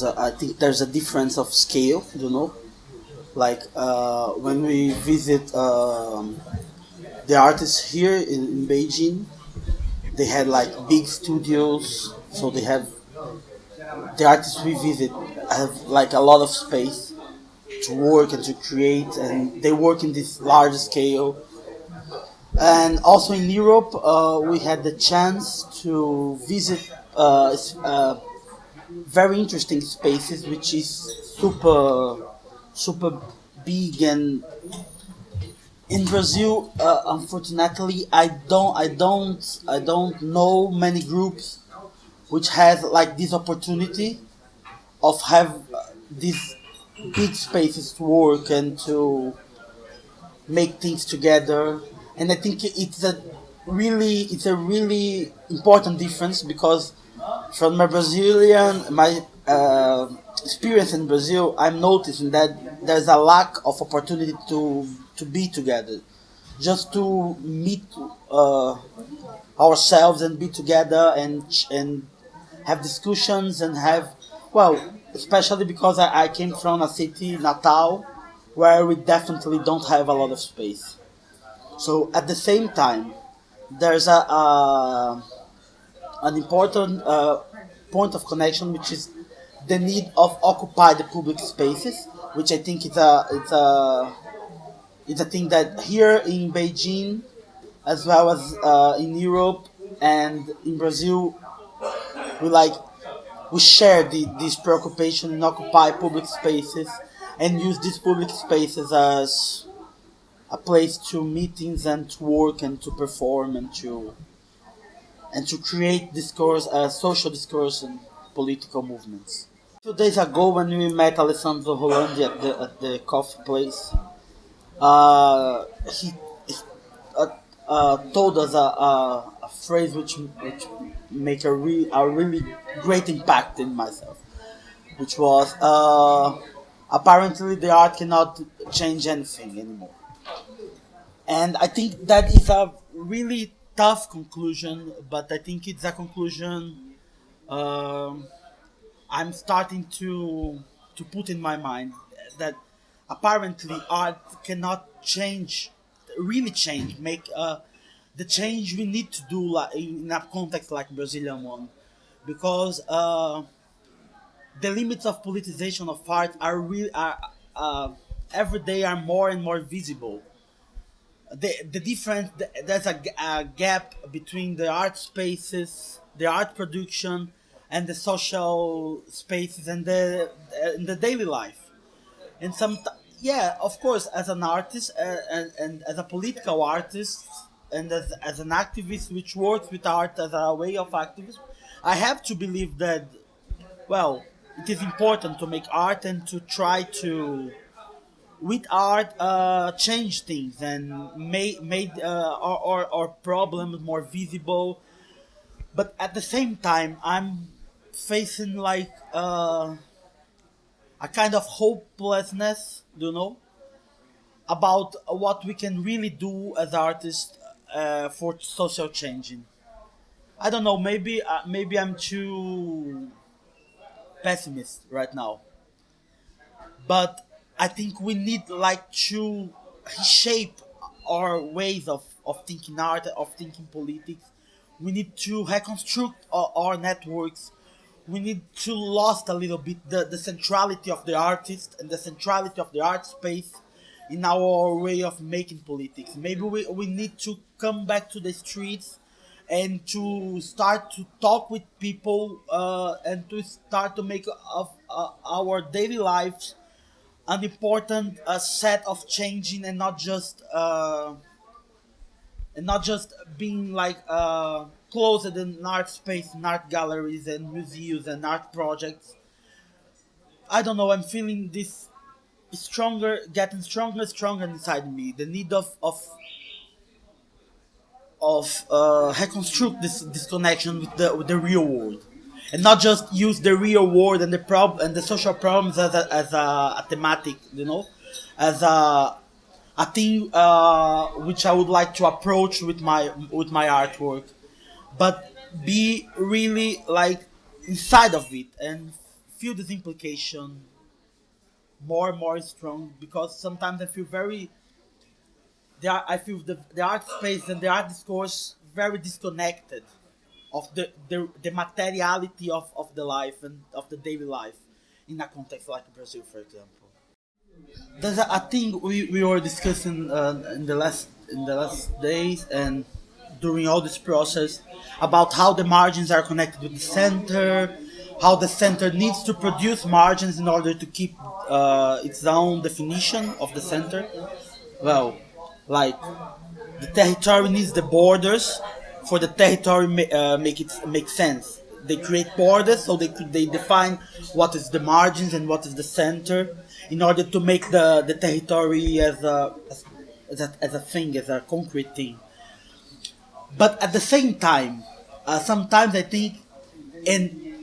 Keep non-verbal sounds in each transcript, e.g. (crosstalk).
there's a I think there's a difference of scale, you know, like uh, when we visit um, the artists here in, in Beijing, they had like big studios, so they have the artists we visit have like a lot of space to work and to create, and they work in this large scale. And also in Europe, uh, we had the chance to visit uh, uh, very interesting spaces, which is super, super big and in Brazil, uh, unfortunately, I don't, I don't, I don't know many groups which has like this opportunity of have these big spaces to work and to make things together. And I think it's a really, it's a really important difference because from my Brazilian, my uh, experience in Brazil, I'm noticing that there's a lack of opportunity to to be together, just to meet uh, ourselves and be together and and have discussions and have well, especially because I, I came from a city, Natal, where we definitely don't have a lot of space. So at the same time, there's a, a an important uh, point of connection, which is the need of occupy the public spaces, which I think is a it's a it's a thing that here in Beijing, as well as uh, in Europe and in Brazil, we like we share the, this preoccupation in occupy public spaces and use these public spaces as a place to meetings and to work and to perform and to and to create discourse, uh, social discourse and political movements. Two days ago, when we met Alessandro Rolandi at the at the coffee place, uh, he, uh, uh, told us a, a, a phrase which which make a re, a really great impact in myself, which was uh, apparently the art cannot change anything anymore. And I think that is a really tough conclusion, but I think it's a conclusion um, I'm starting to to put in my mind that apparently art cannot change, really change, make uh, the change we need to do in a context like Brazilian one, because uh, the limits of politicization of art are real are uh, every day are more and more visible the the difference th- there's a gap between the art spaces the art production and the social spaces and the and the daily life. And some yeah of course as an artist uh, and, and as a political artist and as, as an activist which works with art as a way of activism i have to believe that well it is important to make art and to try to with art uh, change things and made made uh, our, our, our problems more visible. But at the same time i'm facing like uh, a kind of hopelessness you know about what we can really do as artists uh, for social changing. I don't know maybe uh, maybe i'm too pessimist right now. But I think we need like to reshape our ways of, of thinking art, of thinking politics. We need to reconstruct our, our networks. We need to lost a little bit the, the centrality of the artist and the centrality of the art space in our way of making politics. Maybe we, we need to come back to the streets and to start to talk with people uh, and to start to make of uh, our daily lives an important uh, set of changing and not just uh, and not just being like uh, closed in art space, in art galleries and museums and art projects. I don't know. I'm feeling this stronger, getting stronger, stronger inside me. The need of of of uh, reconstruct this this connection with the with the real world, and not just use the real world and the prob and the social problems as a, as a, a thematic, you know, as a a thing uh, which I would like to approach with my with my artwork, but be really like inside of it and feel this implication more and more strong because sometimes I feel very the I feel the, the art space and the art discourse very disconnected of the, the, the materiality of, of the life and of the daily life in a context like Brazil, for example. There's a, a thing we, we were discussing uh, in the last in the last days and during all this process about how the margins are connected with the center, how the center needs to produce margins in order to keep uh, its own definition of the center. Well, like the territory needs the borders for the territory uh, make it make sense. They create borders so they could they define what is the margins and what is the center in order to make the, the territory as a, as, as a as a thing as a concrete thing. But at the same time, uh, sometimes I think, and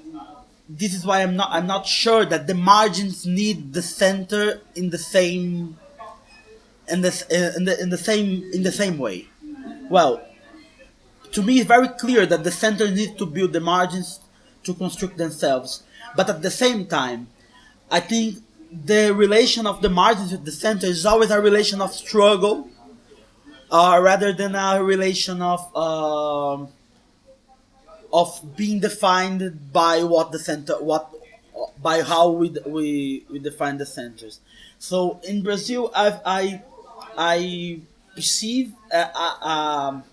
this is why I'm not I'm not sure that the margins need the center in the same in the in the in the same in the same way. Well, to me it's very clear that the center needs to build the margins to construct themselves. But at the same time, I think the relation of the margins with the center is always a relation of struggle, uh, rather than a relation of um of being defined by what the center what by how we we, we define the centers. So in Brazil, I've, I I perceive a, a, um,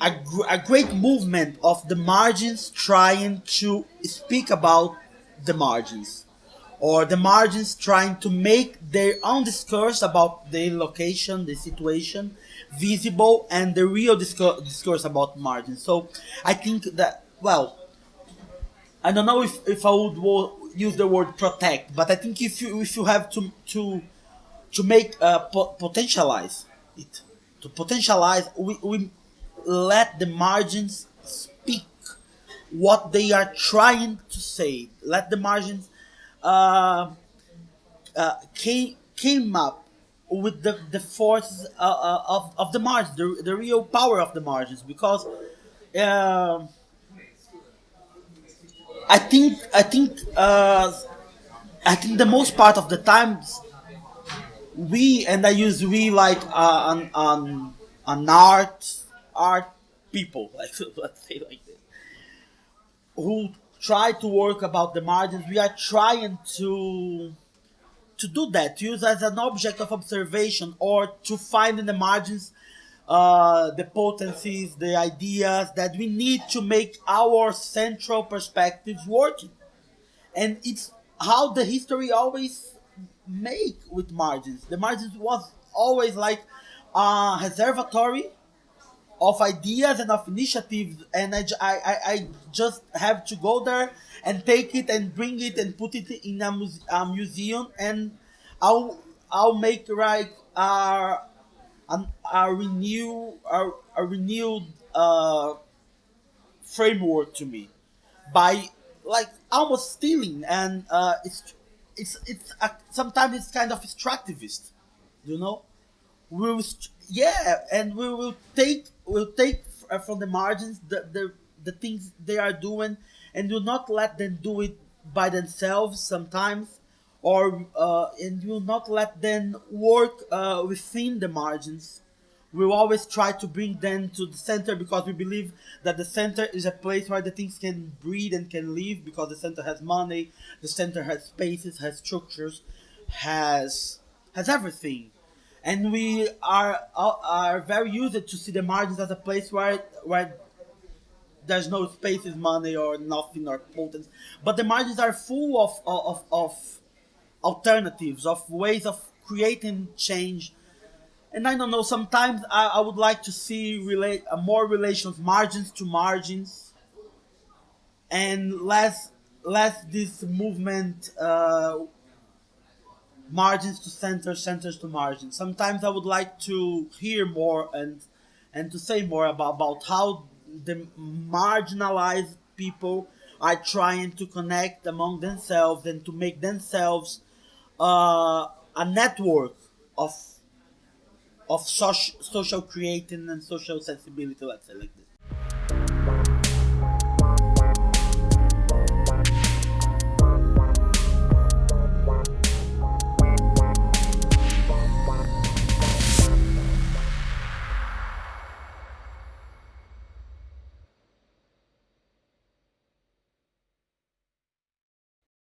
a, gr- a great movement of the margins trying to speak about the margins or the margins trying to make their own discourse about the location, the situation visible, and the real discourse, discourse about margins. So I think that, well, I don't know if, if I would use the word protect, but I think if you if you have to to to make uh, po- potentialize it, to potentialize, we, we let the margins speak what they are trying to say. Let the margins uh, uh, came came up with the the forces uh, uh, of of the margins, the, the real power of the margins, because. Uh, I think I think uh, I think the most part of the times we and I use we like uh, an, an an art art people (laughs) like let's say like this who try to work about the margins. We are trying to to do that, to use as an object of observation or to find in the margins uh, the potencies, the ideas that we need to make our central perspectives working. And it's how the history always make with margins. The margins was always like a reservatory of ideas and of initiatives and I, I, I just have to go there and take it and bring it and put it in a, muse- a museum and I'll I'll make like a, a, a renew a, a renewed uh, framework to me by like almost stealing and uh, it's it's it's sometimes it's kind of extractivist you know? We will yeah and we will take we'll take from the margins the, the the things they are doing and do not let them do it by themselves sometimes or uh, and will not let them work uh, within the margins. We'll always try to bring them to the center because we believe that the center is a place where the things can breathe and can live because the center has money the center has spaces has structures has has everything and we are are are very used to see the margins as a place where where there's no spaces, money, or nothing, or potence. But the margins are full of of, of alternatives, of ways of creating change. And I don't know. Sometimes I, I would like to see relate uh, more relations, margins to margins, and less less this movement uh, margins to center, centers to margins. Sometimes I would like to hear more and and to say more about, about how the marginalized people are trying to connect among themselves and to make themselves uh, a network of of social social creating and social sensibility. Let's say like this.